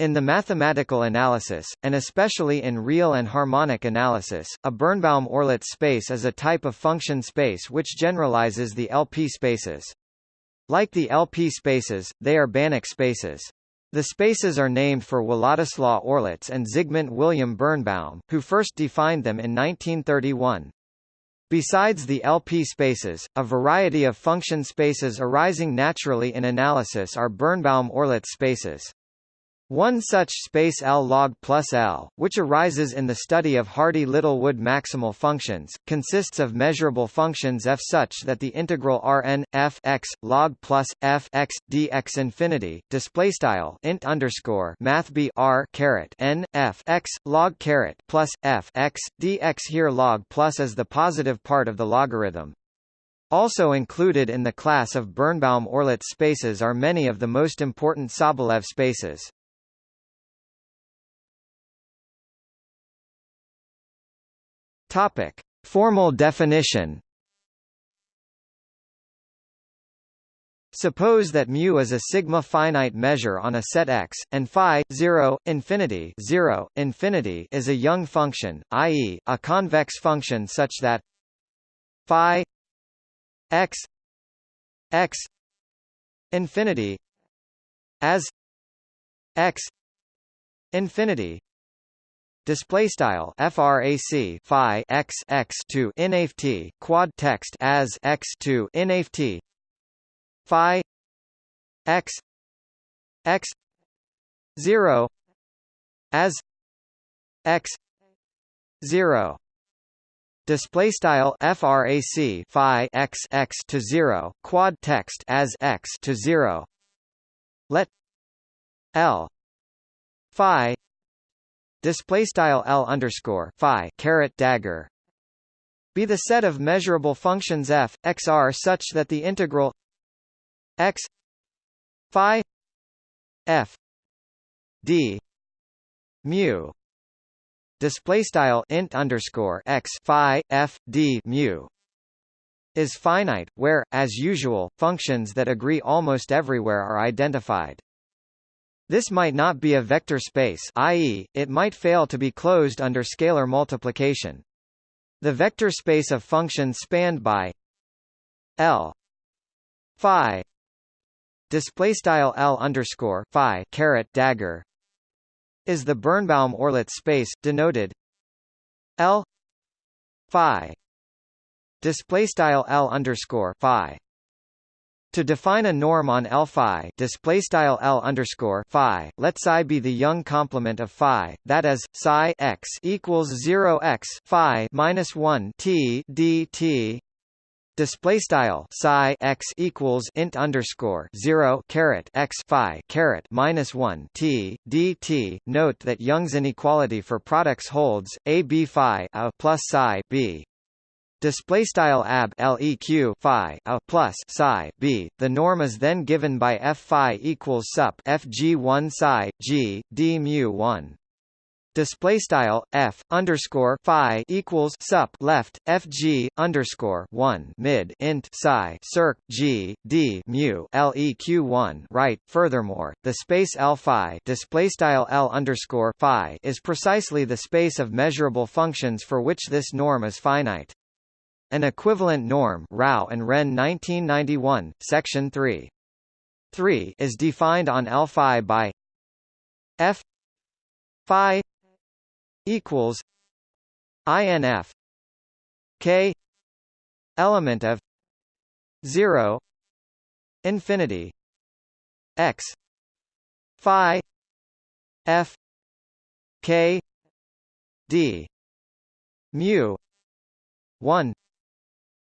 In the mathematical analysis, and especially in real and harmonic analysis, a Birnbaum-Orlicz space is a type of function space which generalizes the LP spaces. Like the LP spaces, they are Banach spaces. The spaces are named for Władysław Orlicz and Zygmunt William Birnbaum, who first defined them in 1931. Besides the LP spaces, a variety of function spaces arising naturally in analysis are Birnbaum-Orlicz spaces. One such space L log plus L, which arises in the study of Hardy-Littlewood maximal functions, consists of measurable functions f such that the integral Rn f x log plus f x dx infinity display style int underscore math b r caret n f x log caret plus f x dx here log plus is the positive part of the logarithm. Also included in the class of Birnbaum-Orlicz spaces are many of the most important Sobolev spaces. Topic: Formal definition. Suppose that mu is a sigma finite measure on a set X, and phi 0, infinity 0, infinity is a Young function, i.e., a convex function such that phi x x infinity as x infinity Display style frac phi x x to inft quad text as x to inft phi x x zero as x zero. Display style frac phi x x to zero quad text as x to zero. Let l phi display style L underscore phi caret dagger be the set of measurable functions f x r such that the integral x phi f d mu display style int underscore x phi f d mu is finite where as usual functions that agree almost everywhere are identified this might not be a vector space i.e., it might fail to be closed under scalar multiplication. The vector space of functions spanned by L phi display style L underscore phi caret dagger is the Birnbaum-Orlicz space denoted L phi display style L underscore phi to define a norm on L phi, display style L underscore phi, let psi be the Young complement of phi, that is, psi x equals zero x phi minus one t d t. Display style psi x equals int underscore zero caret x phi caret minus one t d t. Note that Young's inequality for products holds a b phi a plus psi b display style ab leq phi a plus psi b. The norm is then given by f phi equals sup fg1 psi g d mu 1 display style f underscore phi equals sup left fg underscore 1 mid int psi circ g d mu leq 1 right. Furthermore the space l phi display style l underscore phi is precisely the space of measurable functions for which this norm is finite an equivalent norm Rao and Ren 1991, Section 3. 3 is defined on L phi by F phi equals INF K element of 0 infinity X phi F K D mu 1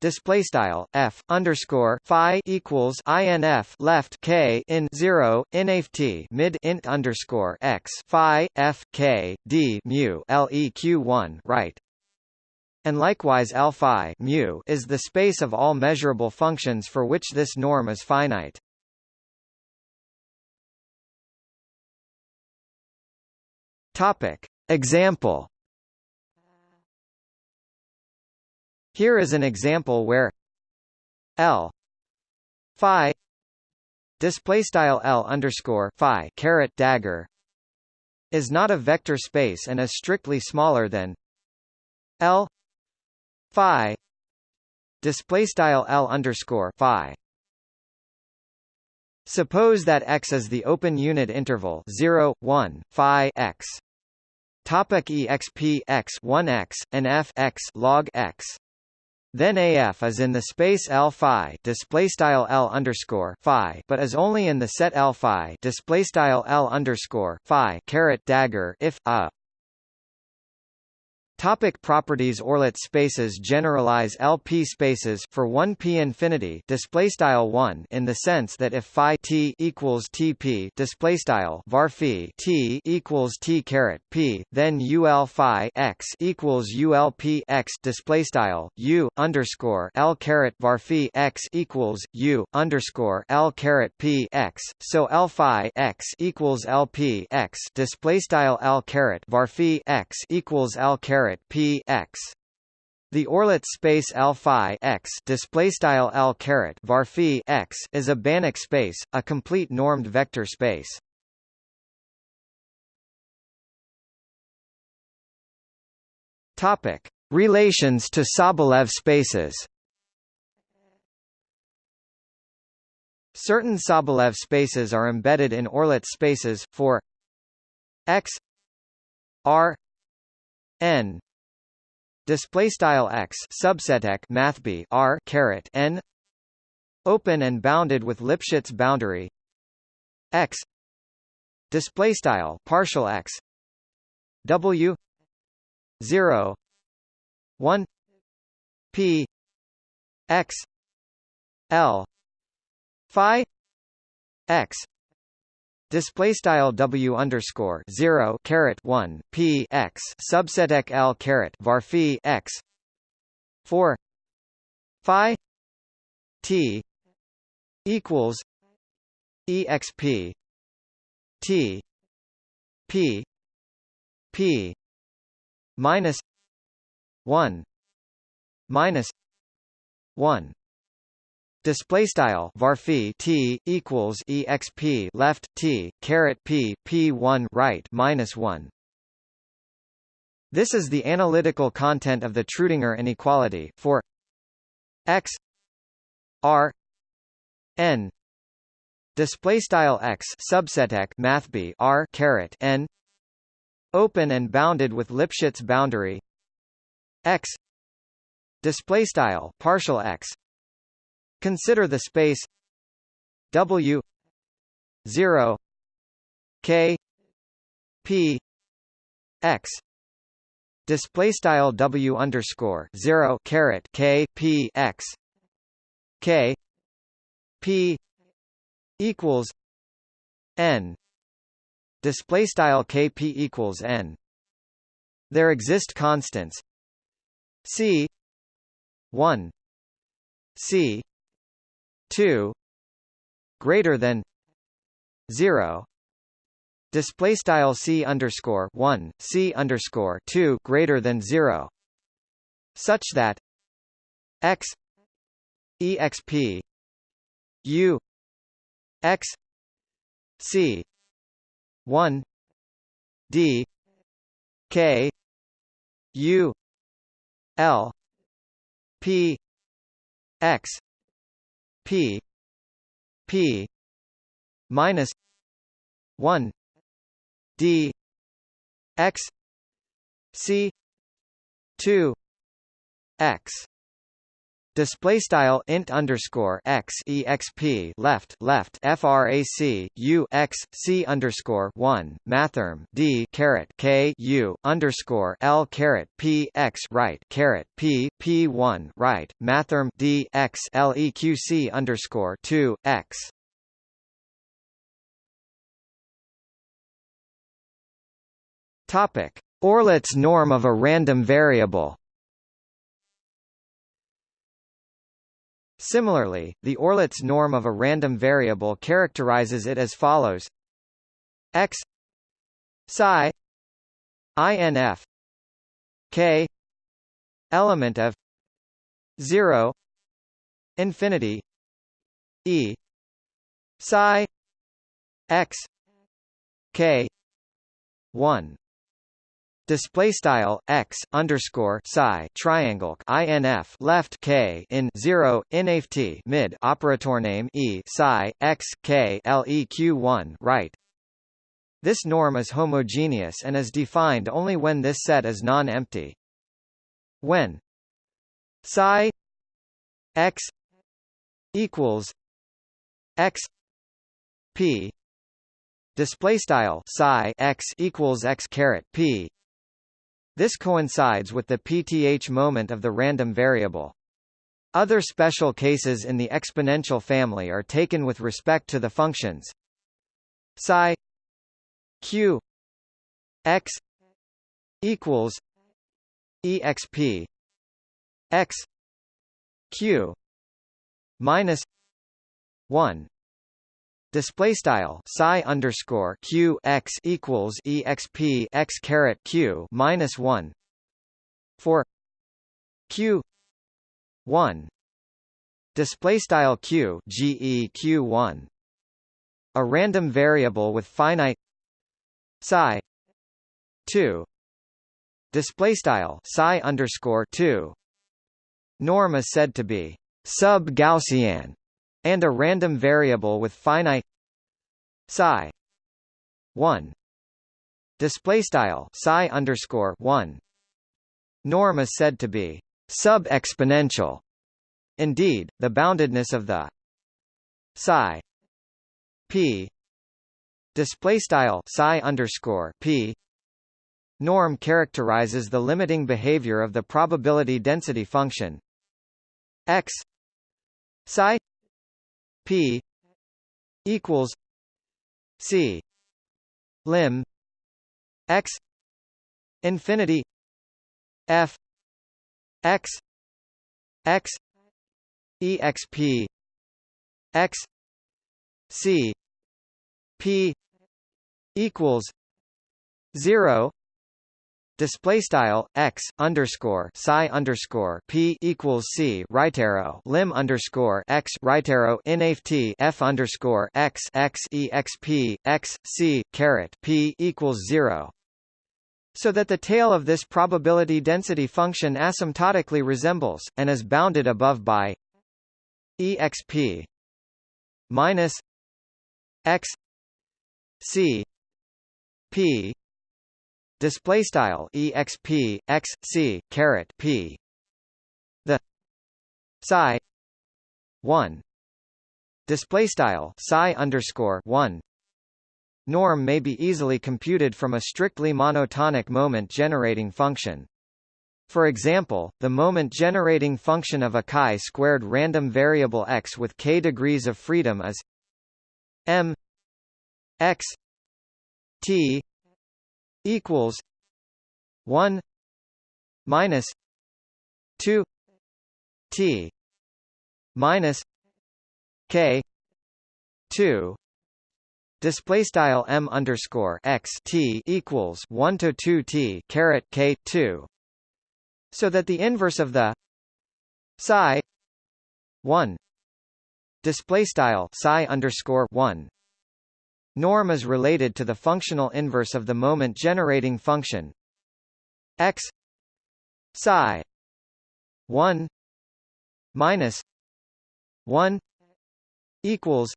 display style f underscore phi equals inf left k in zero inft mid int underscore x phi f k d mu leq one right. And likewise L phi mu is the space of all measurable functions for which this norm is finite. Topic. Example Here is an example where L phi display style L underscore phi caret dagger is not a vector space and is strictly smaller than L phi display style L underscore phi Suppose that x is the open unit interval 0, 1, phi x. Topic exp x 1x and f x log x. Then AF is in the space L phi display style L underscore phi, but is only in the set L phi display style L underscore phi caret dagger if a Topic properties Orlicz spaces generalize LP spaces for 1p infinity display style 1 in the sense that if phi t equals tp display style var phi t equals t caret p then ul phi x equals ulp x display style u underscore l caret var phi x equals u underscore l caret p x. So l phi x equals lp x display style l caret var phi x equals l caret p x. The Orlicz space L phi x display style L caret var phi x is a Banach space, a complete normed vector space. Topic: Relations to Sobolev spaces. Certain Sobolev spaces are embedded in Orlicz spaces for x r n. Display style x subset x math b r caret n. Open and bounded with Lipschitz boundary. X. Display style partial x. W. 0 1 p. X. L. Phi. X Display style W underscore zero caret one P x subset L caret var phi x four Phi T equals EXP T P P minus one minus one Display style varphi t equals exp left t caret p p one right minus one. This is the analytical content of the Trudinger inequality for x r n. Display style x subset x math b r caret n. Open and bounded with Lipschitz boundary x. Display style partial x Consider the space W zero K P X. Display style W underscore zero caret K P X. K P equals N. Display style KP equals N. There exist constants C one C 2 greater than 0 display style c underscore 1 c underscore 2 greater than 0 such that x exp u x c 1 d k u l p x P P minus one D X C two X Display style int underscore x exp left left frac u x c underscore one mathrm d caret k u underscore l caret p x right caret p p one right mathrm d x leq c underscore two x. Topic: Orlicz norm of a random variable. Similarly, the Orlicz norm of a random variable characterizes it as follows. X psi inf k element of 0 infinity e psi x k one display style x underscore psi triangle inf left k in 0 inft mid operator name e psi x k leq 1 right. This norm is homogeneous and is defined only when this set is non-empty. When psi x equals x p display style psi x equals x caret p this coincides with the pth moment of the random variable. Other special cases in the exponential family are taken with respect to the functions psi q x equals exp x q minus 1 display style psi underscore q x equals exp x caret q minus 1 for q. 1 display style q geq 1 a random variable with finite psi 2 display style psi underscore 2 norm is said to be sub-Gaussian and a random variable with finite psi 1 display style psi underscore 1 norm is said to be sub-exponential. Indeed the boundedness of the psi p display style psi underscore p norm characterizes the limiting behavior of the probability density function x psi p equals c lim x infinity f x x exp x c p equals 0 display style x underscore psi underscore p equals c right arrow lim underscore x right arrow inft f underscore x x exp x c caret p equals zero. So that the tail of this probability density function asymptotically resembles and is bounded above by exp minus x c p display style exp x c caret p. The psi 1 display style psi underscore 1 norm may be easily computed from a strictly monotonic moment generating function. For example, the moment generating function of a chi-squared random variable x with k degrees of freedom is m x t equals one minus two T minus K two Display style m underscore x t equals one to two t caret k two, so that the inverse of the psi one display style psi underscore one Norm is related to the functional inverse of the moment generating function x psi 1 minus 1 equals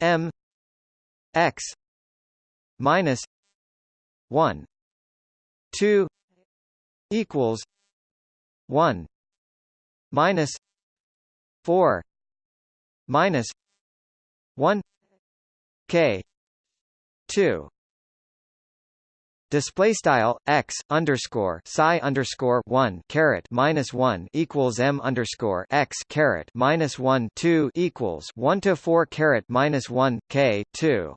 m x minus 1 2 equals 1 minus 4 minus 1 k. 2 display style x underscore psi underscore 1 caret minus 1 equals m underscore x caret minus 1 2 equals 1 to 4 caret minus 1 k 2